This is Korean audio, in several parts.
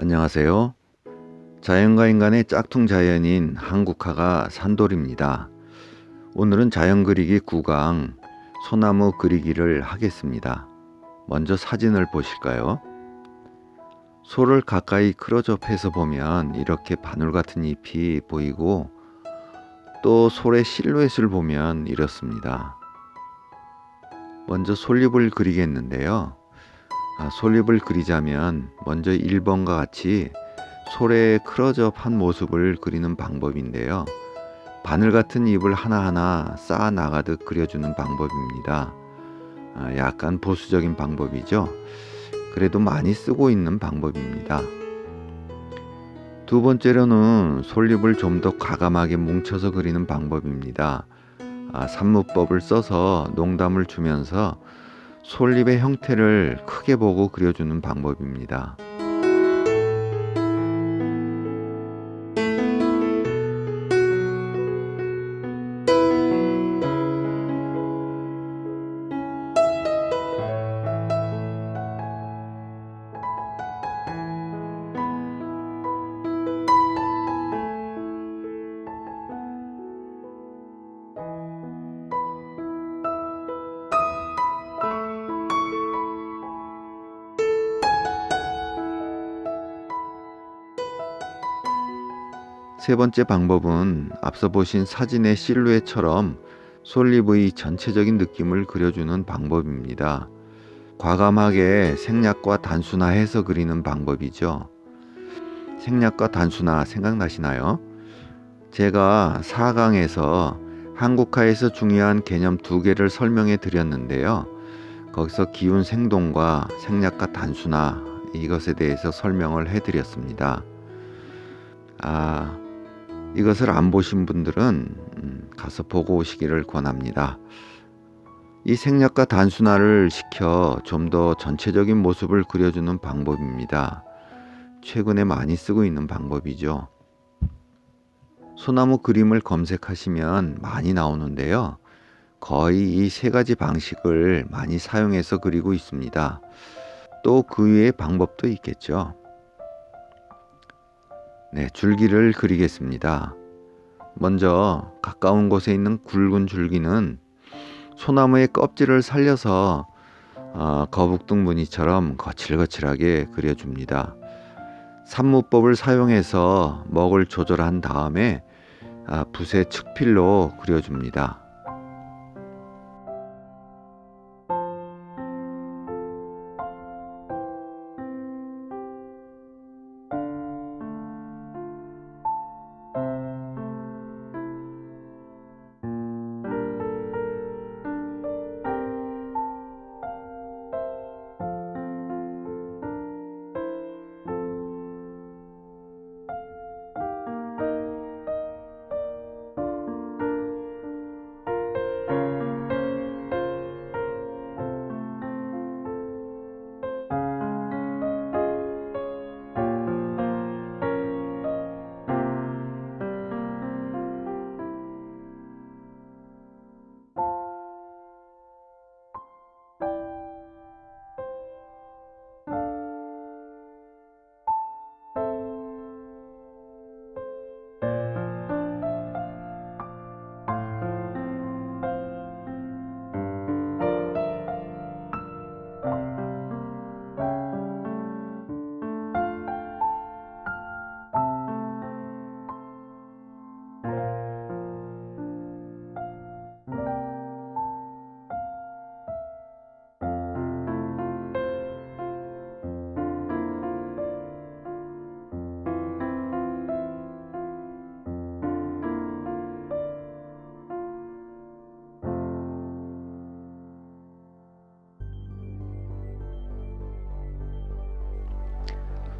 안녕하세요. 자연과 인간의 짝퉁 자연인 한국화가 산돌입니다. 오늘은 자연 그리기 9강 소나무 그리기를 하겠습니다. 먼저 사진을 보실까요? 소를 가까이 크로즈업해서 보면 이렇게 바늘 같은 잎이 보이고 또 솔의 실루엣을 보면 이렇습니다. 먼저 솔잎을 그리겠는데요. 아, 솔잎을 그리자면 먼저 1번과 같이 솔의 크로즈업한 모습을 그리는 방법인데요. 바늘 같은 잎을 하나하나 쌓아 나가듯 그려주는 방법입니다. 아, 약간 보수적인 방법이죠. 그래도 많이 쓰고 있는 방법입니다. 두 번째로는 솔잎을 좀 더 과감하게 뭉쳐서 그리는 방법입니다. 아, 산무법을 써서 농담을 주면서 솔잎의 형태를 크게 보고 그려주는 방법입니다. 세 번째 방법은 앞서 보신 사진의 실루엣처럼 솔잎의 전체적인 느낌을 그려주는 방법입니다. 과감하게 생략과 단순화해서 그리는 방법이죠. 생략과 단순화 생각나시나요? 제가 4강에서 한국화에서 중요한 개념 두 개를 설명해 드렸는데요. 거기서 기운 생동과 생략과 단순화 이것에 대해서 설명을 해 드렸습니다. 아, 이것을 안 보신 분들은 음, 가서 보고 오시기를 권합니다. 이 생략과 단순화를 시켜 좀 더 전체적인 모습을 그려주는 방법입니다. 최근에 많이 쓰고 있는 방법이죠. 소나무 그림을 검색하시면 많이 나오는데요. 거의 이 세 가지 방식을 많이 사용해서 그리고 있습니다. 또 그 외의 방법도 있겠죠. 네, 줄기를 그리겠습니다. 먼저 가까운 곳에 있는 굵은 줄기는 소나무의 껍질을 살려서 어, 거북등 무늬처럼 거칠거칠하게 그려줍니다. 산무법을 사용해서 먹을 조절한 다음에 아, 붓의 측필로 그려줍니다.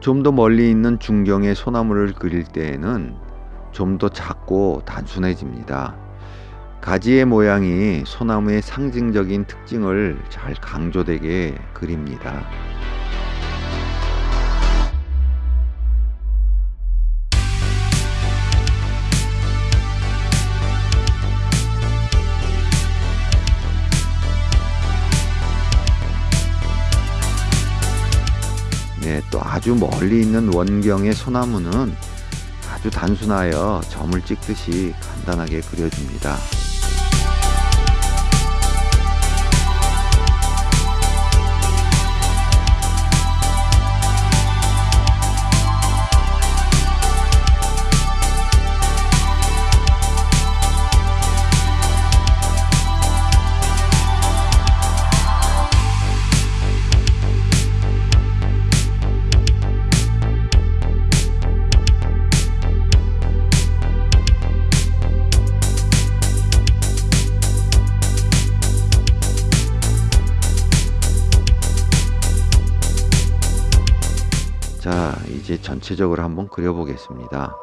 좀 더 멀리 있는 중경의 소나무를 그릴 때에는 좀 더 작고 단순해집니다. 가지의 모양이 소나무의 상징적인 특징을 잘 강조되게 그립니다. 아주 멀리 있는 원경의 소나무는 아주 단순하여 점을 찍듯이 간단하게 그려줍니다. 이제 전체적으로 한번 그려보겠습니다.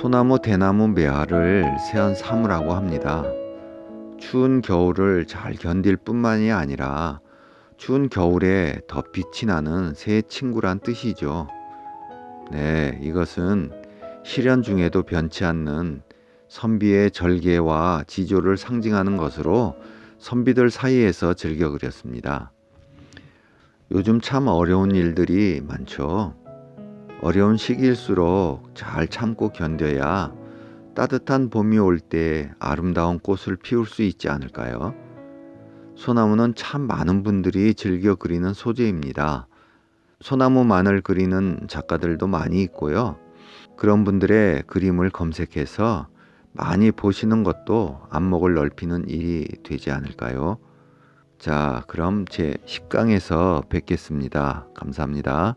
소나무 대나무 매화를 세안 사무라고 합니다. 추운 겨울을 잘 견딜 뿐만이 아니라 추운 겨울에 더 빛이 나는 새 친구란 뜻이죠. 네, 이것은 실현 중에도 변치 않는 선비의 절개와 지조를 상징하는 것으로 선비들 사이에서 즐겨 그렸습니다. 요즘 참 어려운 일들이 많죠. 어려운 시기일수록 잘 참고 견뎌야 따뜻한 봄이 올 때 아름다운 꽃을 피울 수 있지 않을까요? 소나무는 참 많은 분들이 즐겨 그리는 소재입니다. 소나무만을 그리는 작가들도 많이 있고요. 그런 분들의 그림을 검색해서 많이 보시는 것도 안목을 넓히는 일이 되지 않을까요? 자, 그럼 제 10강에서 뵙겠습니다. 감사합니다.